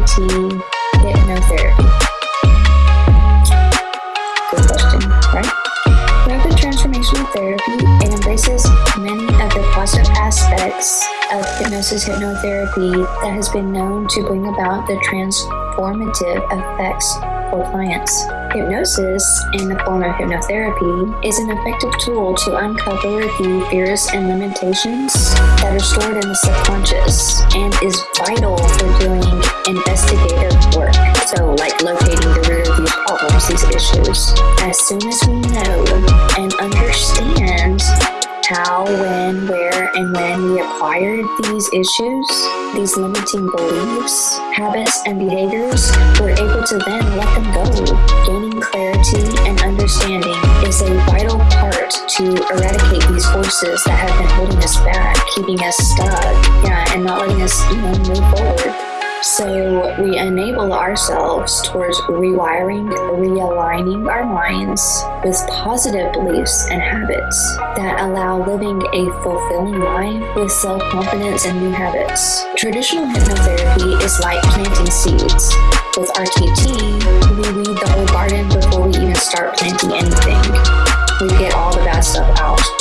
DBT hypnotherapy? Good question, right? Rapid transformational therapy embraces many of the positive aspects of hypnosis hypnotherapy that has been known to bring about the transformative effects for clients. Hypnosis, in the form of hypnotherapy, is an effective tool to uncover the fears and limitations that are stored in the subconscious As soon as we know and understand how, when, where, and when we acquired these issues, these limiting beliefs, habits, and behaviors, we're able to then let them go. Gaining clarity and understanding is a vital part to eradicate these forces that have been holding us back, keeping us stuck, yeah, and not letting us, you know, move forward. So we enable ourselves towards rewiring, realigning our minds with positive beliefs and habits that allow living a fulfilling life with self-confidence and new habits. Traditional hypnotherapy is like planting seeds. With RTT, we weed the whole garden before we even start planting anything. We get all the bad stuff out,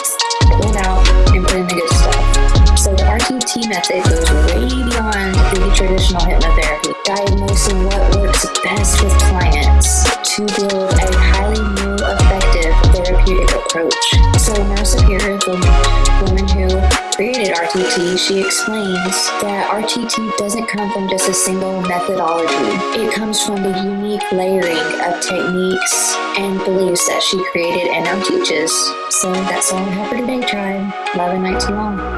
RTT method goes way beyond the traditional hypnotherapy, diagnosing what works best with clients to build a highly new, effective therapeutic approach. So Marisa Peer, the woman who created RTT, she explains that RTT doesn't come from just a single methodology. It comes from the unique layering of techniques and beliefs that she created and now teaches. So that's all I have for today, tribe. Love and night to you all.